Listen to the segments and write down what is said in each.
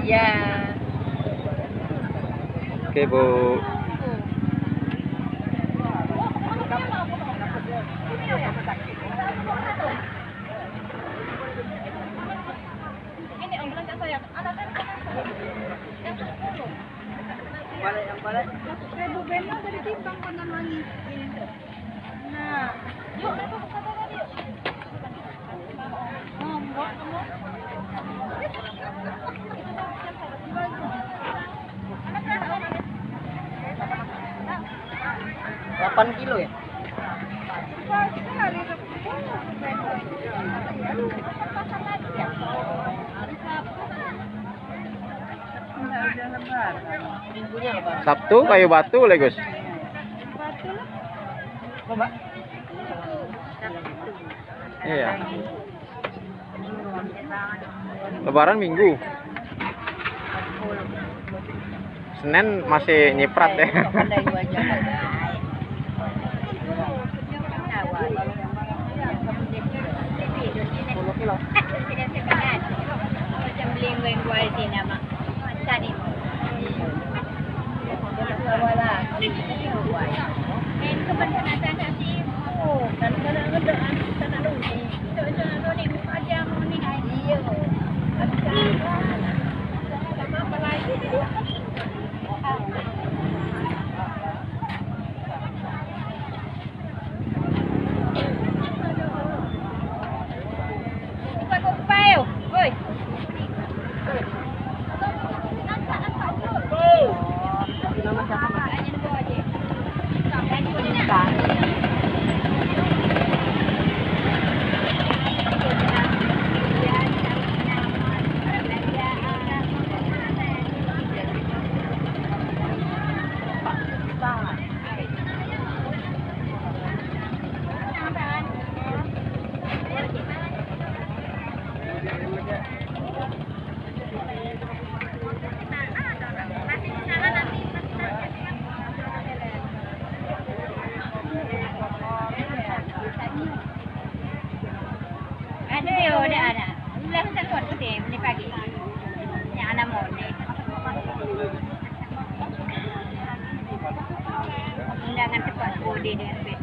Iya. Oke, Bu. Ini saya. Ada kan? Yang. Balik yang balik. Dari timbang konon lagi. Nah, 8 kilo ya? Sabtu kayu batu legus Iya. Lebaran minggu. Senin masih nyiprat ya. Hello. Undangan cepat bodi dengan PD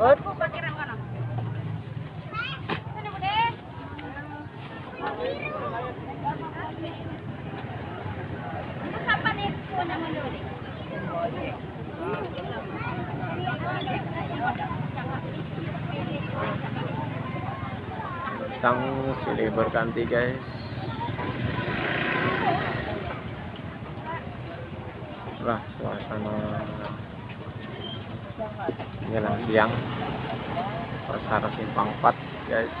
Ut. Thank you. Tang silih berganti guys. Lah suasana menjelang siang pasar simpang 4 guys.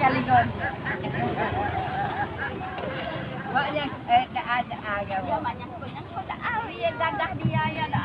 Kaligon. Banyak eh tak ada agak. Ya banyak punya tak ada ya dadah dia ya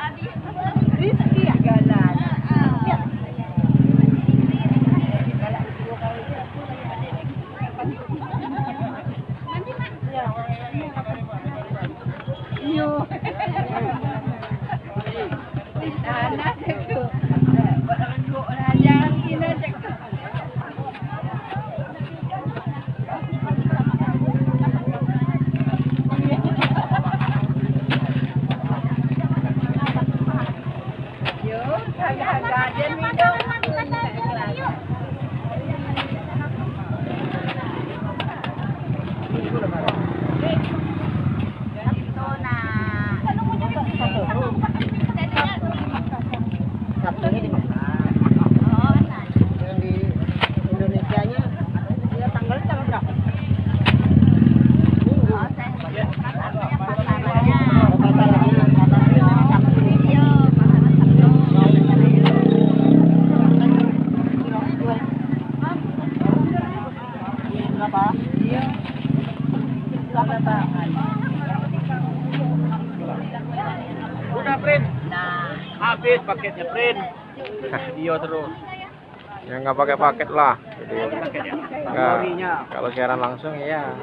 nggak pakai paket lah. Jadi Paketnya. nggak- kalau siaran langsung ya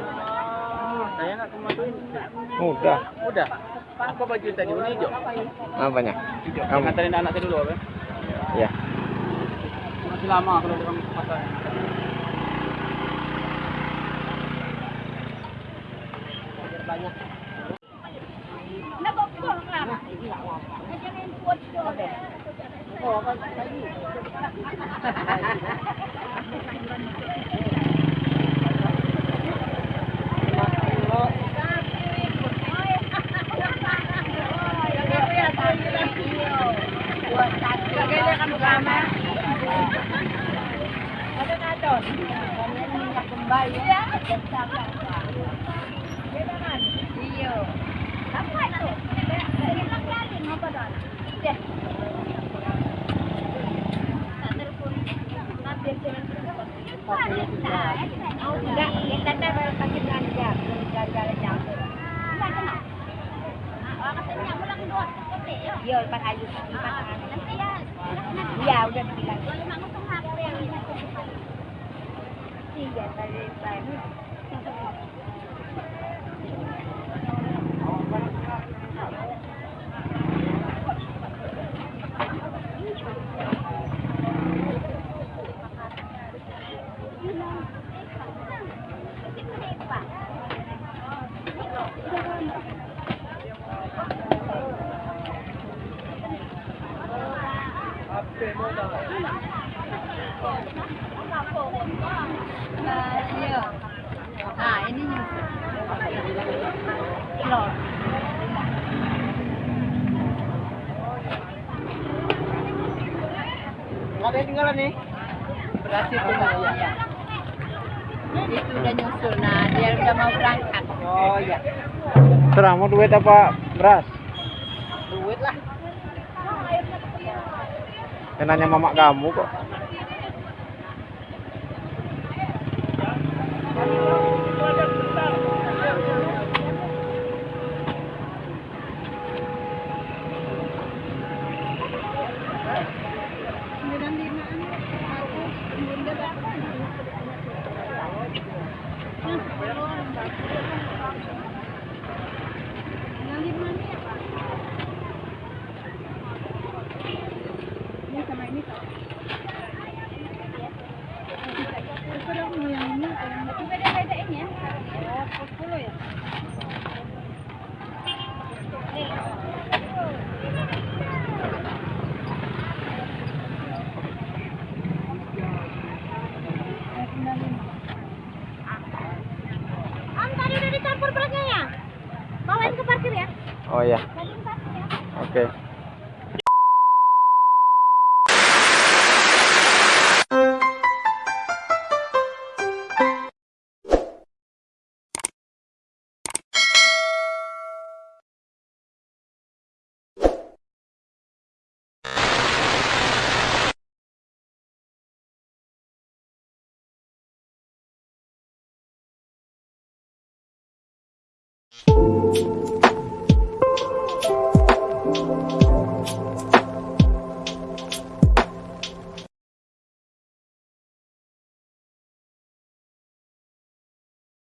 Saya nggak kemasukin. mudah. Udah. Apa baju tadi warna hijau? Apanya? Hijau. Kamu. Nganterin anak saya dulu apa? Ya. Masih lama kalau orang ke pasar. Banyak. nabokong lah. Jangan kuat doang. Oh, kan tadi. Kan belanja, belanja jam. Iya, ya. Iya, udah. Nah, ini ada yang tinggalan nih. Berhasil tuh, ya. Itu udah nyusul. Nah, dia udah mau berangkat. Oh iya. Serah mau duit apa beras? Duit lah. Saya nanya mamak kamu kok. Oh ya. Satu ya. Oke.